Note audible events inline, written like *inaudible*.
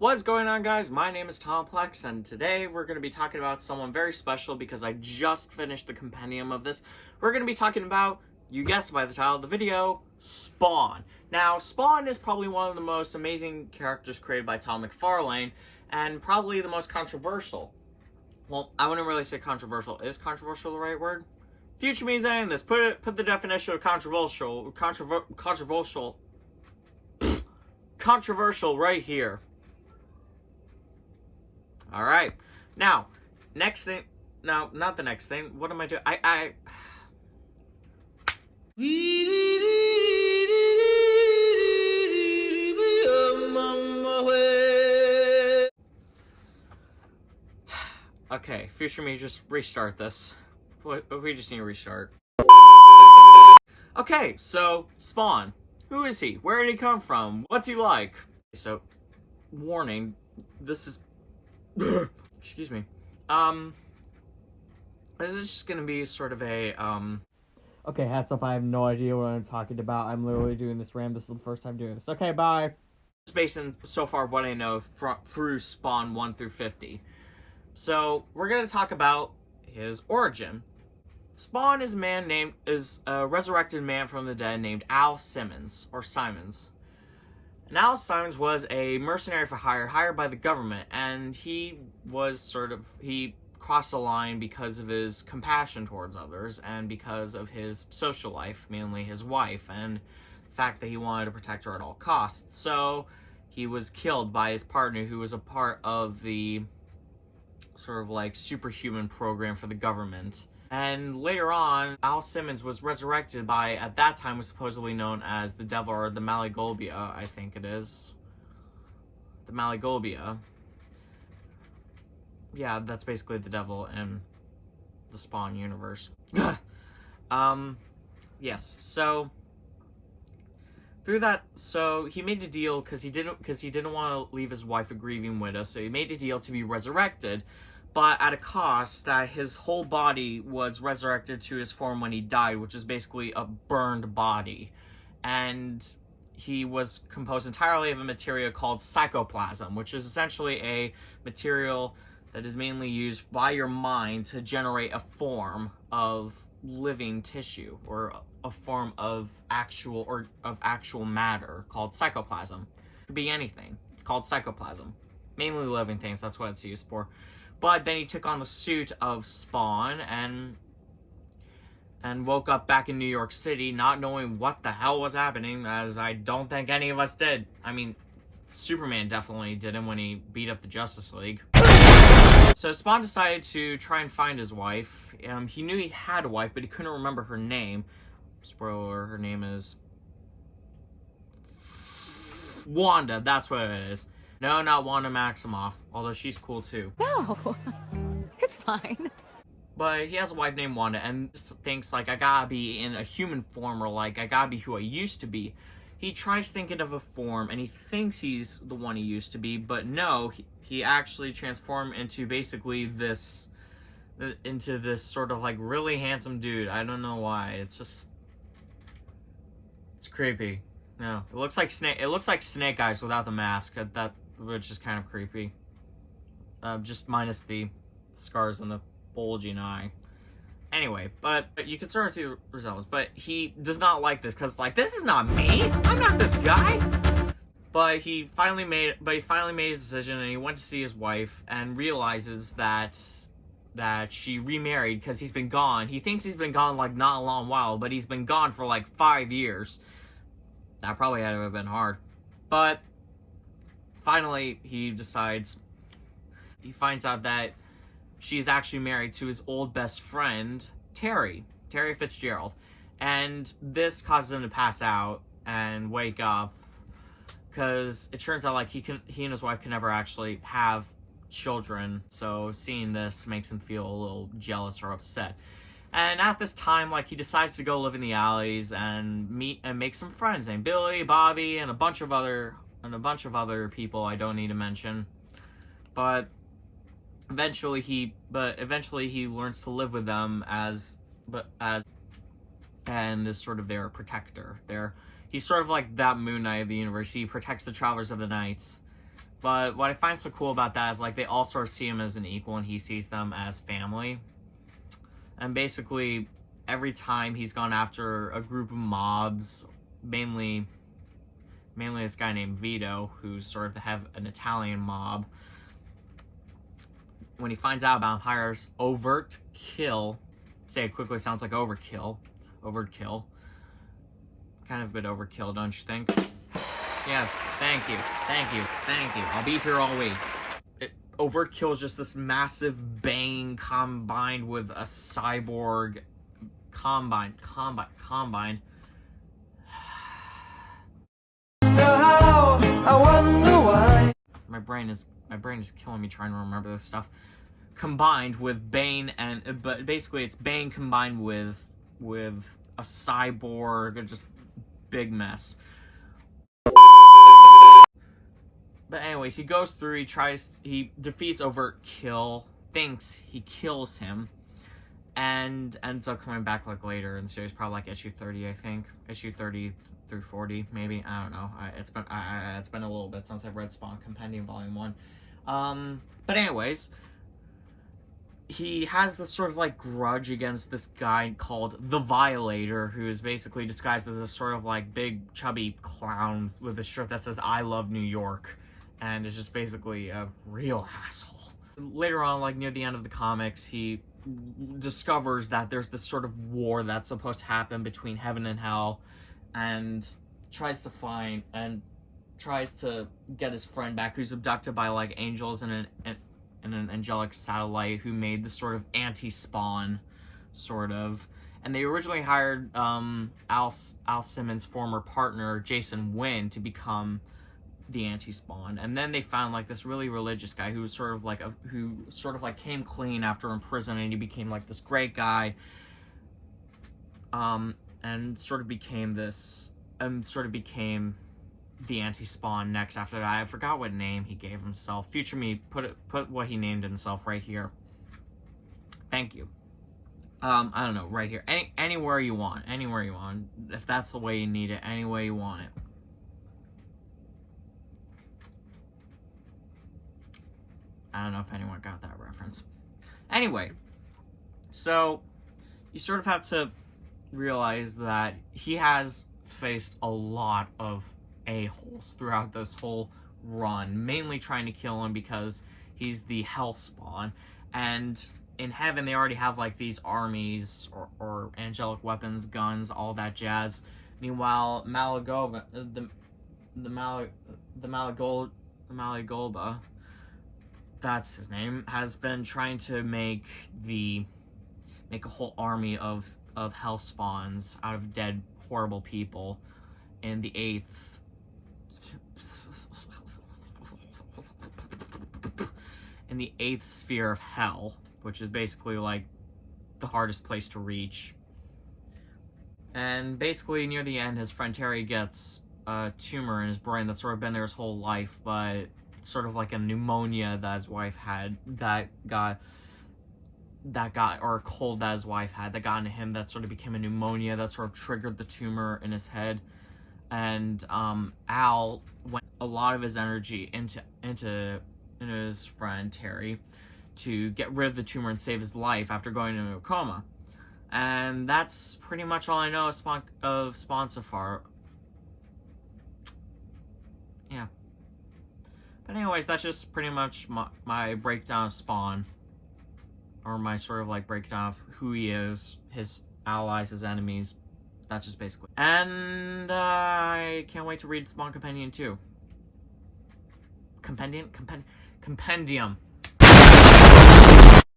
What's going on guys? My name is Tomplex and today we're going to be talking about someone very special because I just finished the compendium of this. We're going to be talking about, you guessed by the title of the video, Spawn. Now, Spawn is probably one of the most amazing characters created by Todd McFarlane and probably the most controversial. Well, I wouldn't really say controversial. Is controversial the right word? Future me saying this. Put it, put the definition of controversial, controver controversial, *sniffs* controversial right here. All right. Now, next thing. Now, not the next thing. What am I doing? I, I. *sighs* Okay, future me, just restart this. We just need to restart. Okay, so, Spawn. Who is he? Where did he come from? What's he like? So, warning, this is *coughs* excuse me. Um, this is just gonna be sort of a, um... Okay, hats up, I have no idea what I'm talking about. I'm literally doing this ram. This is the first time doing this. Okay, bye. Based on, so far, what I know through Spawn 1 through 50. So, we're gonna talk about his origin. Spawn is a man named, is a resurrected man from the dead named Al Simmons, or Simons. Now Simons was a mercenary for hire, hired by the government, and he was sort of, he crossed the line because of his compassion towards others, and because of his social life, mainly his wife, and the fact that he wanted to protect her at all costs. So, he was killed by his partner, who was a part of the sort of like superhuman program for the government. And later on, Al Simmons was resurrected by, at that time, was supposedly known as the devil, or the Maligolbia, I think it is. The Maligolbia. Yeah, that's basically the devil in the Spawn universe. *laughs* um, yes, so through that so he made a deal because he didn't because he didn't want to leave his wife a grieving widow so he made a deal to be resurrected but at a cost that his whole body was resurrected to his form when he died, which is basically a burned body. And he was composed entirely of a material called psychoplasm, which is essentially a material that is mainly used by your mind to generate a form of living tissue or a form of actual or of actual matter called psychoplasm. It could be anything. It's called psychoplasm. Mainly living things, that's what it's used for. But then he took on the suit of Spawn and and woke up back in New York City not knowing what the hell was happening, as I don't think any of us did. I mean, Superman definitely didn't when he beat up the Justice League. *laughs* So Spawn decided to try and find his wife. Um, he knew he had a wife, but he couldn't remember her name. Spoiler, her name is... Wanda, that's what it is. No, not Wanda Maximoff, although she's cool too. No, *laughs* it's fine. But he has a wife named Wanda and thinks like I gotta be in a human form or like I gotta be who I used to be. He tries thinking of a form and he thinks he's the one he used to be, but no, he, he actually transformed into basically this into this sort of like really handsome dude. I don't know why. It's just it's creepy. No, it looks like snake. It looks like Snake Eyes without the mask. That which is kind of creepy. Uh, just minus the scars on the bulging eye. Anyway, but, but you can sort of see the results. But he does not like this because like this is not me. I'm not this guy. But he finally made but he finally made his decision and he went to see his wife and realizes that that she remarried because he's been gone. He thinks he's been gone like not a long while, but he's been gone for like five years. That probably had to have been hard. But finally, he decides, he finds out that she's actually married to his old best friend, Terry, Terry Fitzgerald. And this causes him to pass out and wake up because it turns out like he can he and his wife can never actually have children so seeing this makes him feel a little jealous or upset and at this time like he decides to go live in the alleys and meet and make some friends named billy bobby and a bunch of other and a bunch of other people I don't need to mention. But eventually he but eventually he learns to live with them as but as and is sort of their protector. Their he's sort of like that Moon Knight of the universe. He protects the Travelers of the Nights. But what I find so cool about that is like they all sort of see him as an equal and he sees them as family. And basically every time he's gone after a group of mobs, mainly mainly this guy named Vito, who's sort of of an Italian mob. When he finds out about him, hires overt kill. Say it quickly sounds like overkill. Overkill. Kind of a bit overkill, don't you think? Yes, thank you, thank you, thank you. I'll be here all week. It, overkill is just this massive Bane combined with a cyborg combine, combine, combine. I wonder why. My brain is my brain is killing me trying to remember this stuff. Combined with Bane and but basically it's Bane combined with with a cyborg, just big mess. But anyways, he goes through, he tries, he defeats Overt Kill, thinks he kills him, and ends up coming back like later in the series, probably like issue 30, I think. Issue 30 through 40, maybe. I don't know. I, it's been I, it's been a little bit since I've read Spawn Compendium Volume 1. Um, but anyways, he has this sort of like grudge against this guy called the Violator, who is basically disguised as this sort of like big chubby clown with a shirt that says "I love New York," and is just basically a real asshole. Later on, like near the end of the comics, he discovers that there's this sort of war that's supposed to happen between heaven and hell, and tries to find and tries to get his friend back, who's abducted by like angels and an, an and an angelic satellite who made the sort of anti-spawn sort of. And they originally hired um, Al, Al Simmons' former partner Jason Wynn to become the anti-spawn and then they found like this really religious guy who was sort of like a who sort of like came clean after in prison and he became like this great guy um and sort of became this and sort of became the anti-spawn next after that. I forgot what name he gave himself. Future me, put it, put what he named himself right here. Thank you. Um, I don't know, right here. Any anywhere you want, anywhere you want. If that's the way you need it, any way you want it. I don't know if anyone got that reference. Anyway, so you sort of have to realize that he has faced a lot of a-holes throughout this whole run, mainly trying to kill him because he's the hell spawn. And in heaven, they already have like these armies or, or angelic weapons, guns, all that jazz. Meanwhile, Malagova, uh, the the Mal the Malagol the Malagolba, that's his name, has been trying to make the make a whole army of of hell spawns out of dead horrible people in the eighth in the eighth sphere of hell, which is basically like the hardest place to reach. And basically, near the end, his friend Terry gets a tumor in his brain that's sort of been there his whole life, but sort of like a pneumonia that his wife had that got that got or a cold that his wife had that got into him that sort of became a pneumonia that sort of triggered the tumor in his head and um, Al went a lot of his energy into into and his friend Terry to get rid of the tumor and save his life after going into a coma. And that's pretty much all I know of Spawn, of Spawn so far. Yeah. But anyways, that's just pretty much my, my breakdown of Spawn. Or my sort of like breakdown of who he is, his allies, his enemies. That's just basically. And uh, I can't wait to read Spawn Compendium 2. Compendium? Compendium compendium.